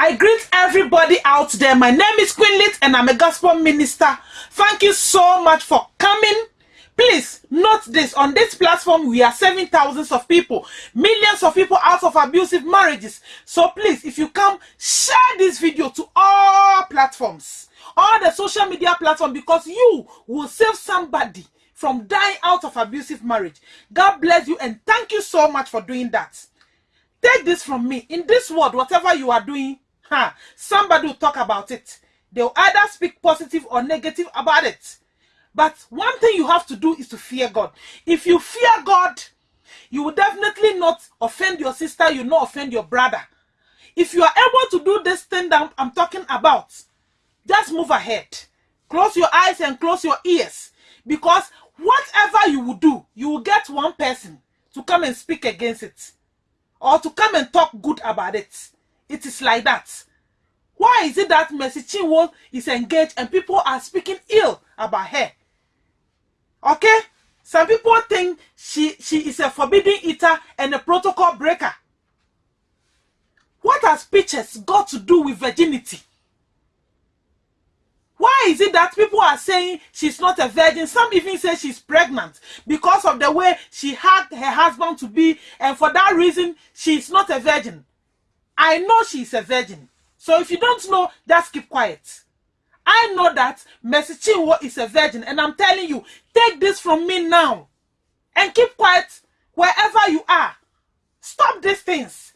I greet everybody out there. My name is Queen Lit and I'm a gospel minister. Thank you so much for coming. Please note this on this platform, we are saving thousands of people, millions of people out of abusive marriages. So please, if you come, share this video to all platforms, all the social media platforms, because you will save somebody from dying out of abusive marriage. God bless you and thank you so much for doing that. Take this from me. In this world, whatever you are doing, somebody will talk about it. They'll either speak positive or negative about it. But one thing you have to do is to fear God. If you fear God, you will definitely not offend your sister, you will not offend your brother. If you are able to do this thing that I'm talking about, just move ahead. Close your eyes and close your ears. Because whatever you will do, you will get one person to come and speak against it. Or to come and talk good about it. It is like that. Why is it that Mercy Chinwo is engaged and people are speaking ill about her? Okay? Some people think she, she is a forbidden eater and a protocol breaker. What has pictures got to do with virginity? Why is it that people are saying she's not a virgin? Some even say she's pregnant because of the way she had her husband to be, and for that reason, she's not a virgin. I know she's a virgin. So if you don't know, just keep quiet. I know that Mercy Chinwo is a virgin, and I'm telling you, take this from me now and keep quiet wherever you are. Stop these things.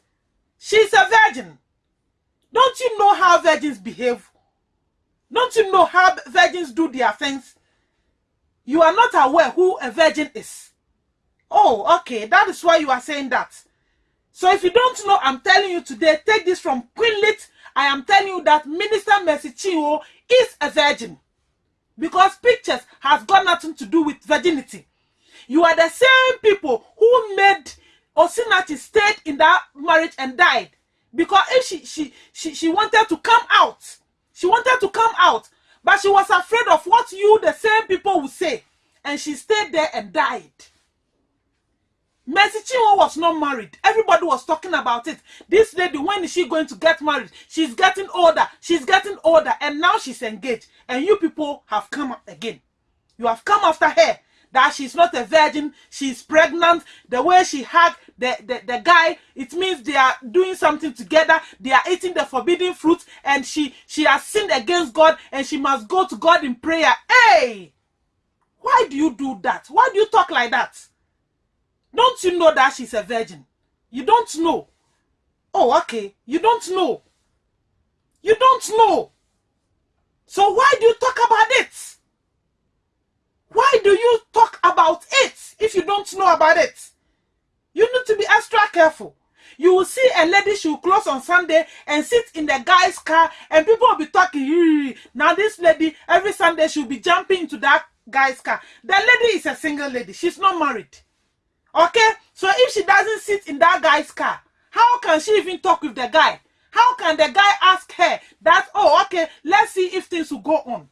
She's a virgin. Don't you know how virgins behave? Don't you know how virgins do their things? You are not aware who a virgin is. Oh, okay. That is why you are saying that. So if you don't know, I'm telling you today, take this from Queen. I am telling you that Minister Mercy Chinwo is a virgin. Because pictures has got nothing to do with virginity. You are the same people who made Osinachi stayed in that marriage and died. Because if she, she, she, she wanted to come out, she wanted to come out, but she was afraid of what you, the same people, would say. And she stayed there and died. Mercy Chinwo was not married. Everybody was talking about it. This lady, when is she going to get married? She's getting older. She's getting older. And now she's engaged. And you people have come again. You have come after her. That she's not a virgin. She's pregnant. The way she had the, the, the guy, it means they are doing something together. They are eating the forbidden fruit. And she, she has sinned against God. And she must go to God in prayer. Hey! Why do you do that? Why do you talk like that? Don't you know that she's a virgin? You don't know. Oh, okay. You don't know. You don't know. So why do you talk about it? Why do you talk about it if you don't know about it? You need to be extra careful. You will see a lady, she will close on Sunday and sit in the guy's car and people will be talking. Now this lady, every Sunday she'll be jumping into that guy's car. The lady is a single lady. She's not married. Okay? So if she doesn't sit in that guy's car, how can she even talk with the guy? How can the guy ask her that, oh, okay, let's see if things will go on?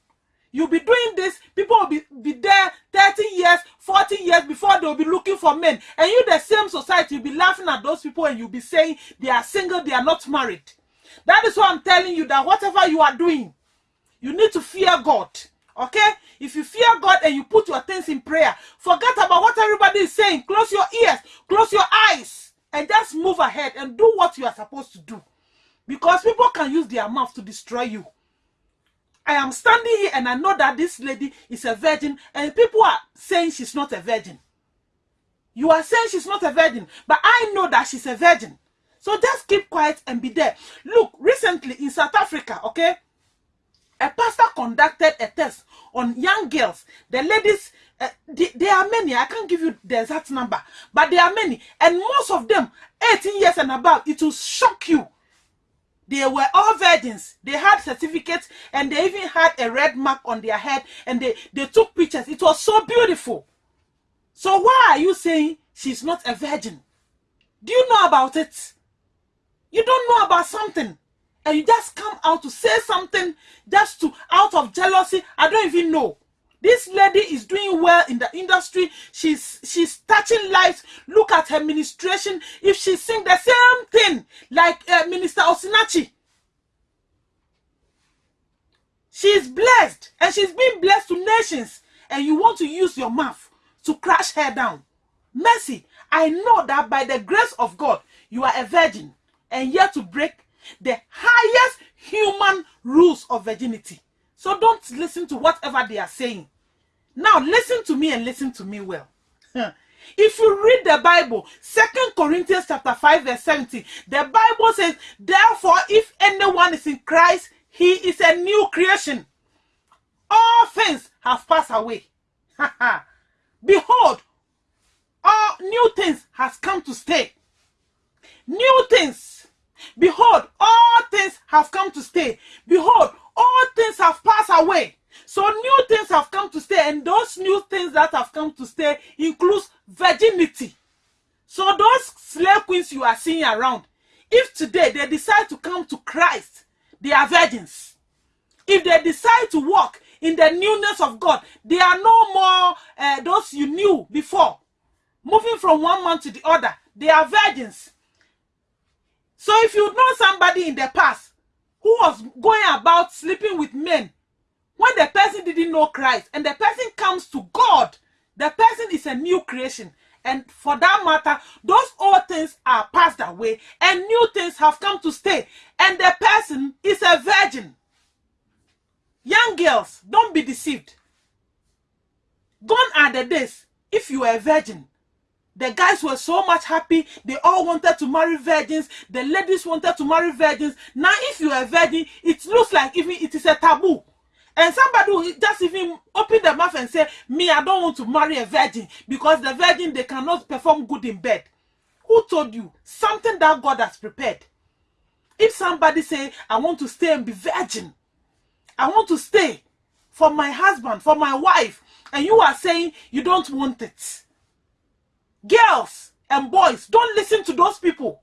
You'll be doing this, people will be, be there 30 years, 40 years before they'll be looking for men. And you, the same society, you'll be laughing at those people and you'll be saying they are single, they are not married. That is why I'm telling you that whatever you are doing, you need to fear God. Okay? If you fear God and you put your things in prayer, forget about what everybody is saying. Close your ears, close your eyes, and just move ahead and do what you are supposed to do. Because people can use their mouth to destroy you. I am standing here and I know that this lady is a virgin, and people are saying she's not a virgin. You are saying she's not a virgin, but I know that she's a virgin. So just keep quiet and be there. Look, recently in South Africa, okay, a pastor conducted a test on young girls. The ladies, uh, there are many. I can't give you the exact number, but there are many. And most of them, 18 years and above, it will shock you. They were all virgins. They had certificates and they even had a red mark on their head and they, they took pictures. It was so beautiful. So why are you saying she's not a virgin? Do you know about it? You don't know about something and you just come out to say something just to out of jealousy. I don't even know. This lady is doing well in the industry. She's she's touching lives. Look at her ministration. If she sing the same thing like uh, minister osinachi. She is blessed and she's been blessed to nations. And you want to use your mouth to crash her down. Mercy, I know that by the grace of God, you are a virgin and yet to break the highest human rules of virginity. So don't listen to whatever they are saying. Now listen to me and listen to me well. If you read the Bible, Second Corinthians chapter 5, verse 17, the Bible says, Therefore, if anyone is in Christ, he is a new creation. All things have passed away. Behold, all new things has come to stay. New things. Behold, all things have come to stay. Behold, all things have passed away. So new things have come to stay, and those new things that have come to stay includes virginity. So those slave queens you are seeing around, if today they decide to come to Christ, they are virgins. If they decide to walk in the newness of God, they are no more uh, those you knew before. Moving from one man to the other, they are virgins. So if you know somebody in the past who was going about sleeping with men when the person didn't know Christ and the person comes to God, the person is a new creation. And for that matter, those old things are passed away and new things have come to stay. And the person is a virgin. Young girls, don't be deceived. Gone are the days if you are a virgin. The guys were so much happy. They all wanted to marry virgins. The ladies wanted to marry virgins. Now, if you are a virgin, it looks like even it is a taboo. And somebody will just even open their mouth and say, Me, I don't want to marry a virgin because the virgin they cannot perform good in bed. Who told you? Something that God has prepared. If somebody say, I want to stay and be virgin, I want to stay for my husband, for my wife, and you are saying you don't want it. Girls and boys, don't listen to those people.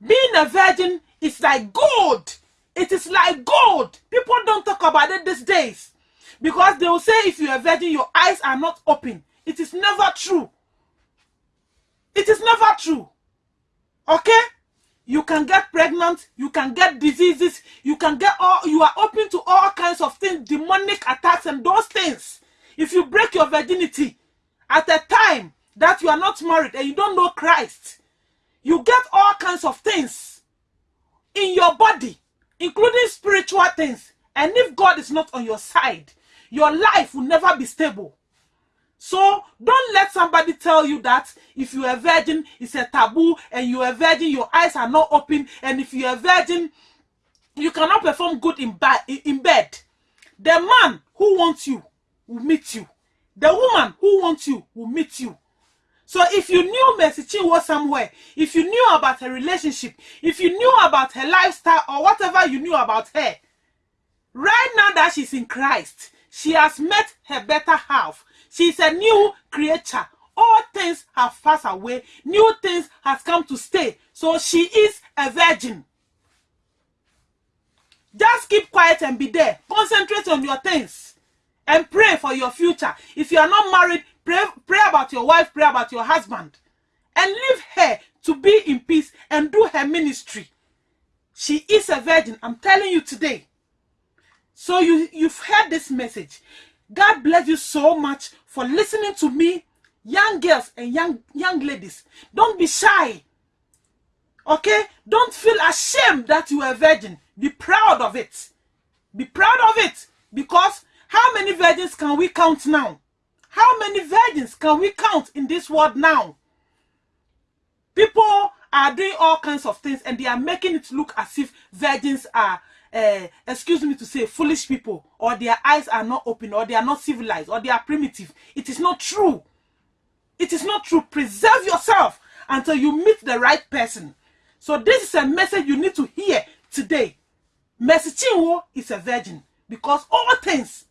Being a virgin is like gold it is like gold. People don't talk about it these days. Because they will say if you're a virgin, your eyes are not open. It is never true. It is never true. Okay? You can get pregnant, you can get diseases, you can get all, you are open to all kinds of things, demonic attacks and those things. If you break your virginity at a time that you are not married and you don't know Christ, you get all kinds of things in your body including spiritual things. And if God is not on your side, your life will never be stable. So don't let somebody tell you that if you're a virgin, it's a taboo, and you're a virgin, your eyes are not open, and if you're a virgin, you cannot perform good in, in bed. The man who wants you will meet you. The woman who wants you will meet you. So if you knew Mercy Chinwo somewhere, if you knew about her relationship, if you knew about her lifestyle or whatever you knew about her, right now that she's in Christ, she has met her better half. She's a new creature. All things have passed away. New things has come to stay. So she is a virgin. Just keep quiet and be there. Concentrate on your things and pray for your future. If you are not married, Pray, pray about your wife, pray about your husband. And leave her to be in peace and do her ministry. She is a virgin. I'm telling you today. So you, you've heard this message. God bless you so much for listening to me. Young girls and young, young ladies, don't be shy. Okay? Don't feel ashamed that you are a virgin. Be proud of it. Be proud of it. Because how many virgins can we count now? How many virgins can we count in this world now? People are doing all kinds of things and they are making it look as if virgins are, uh, excuse me to say, foolish people or their eyes are not open or they are not civilized or they are primitive. It is not true. It is not true. Preserve yourself until you meet the right person. So this is a message you need to hear today. Mercy Chinwo is a virgin because all things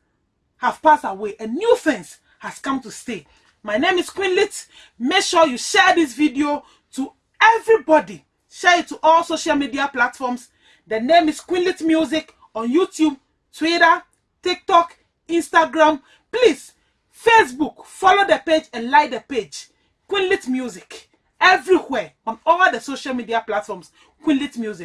have passed away and new things has come to stay. My name is Queen Lit. Make sure you share this video to everybody. Share it to all social media platforms. The name is Queen Lit Music on YouTube, Twitter, TikTok, Instagram. Please, Facebook, follow the page and like the page. Queen Lit Music. Everywhere on all the social media platforms. Queen Lit Music.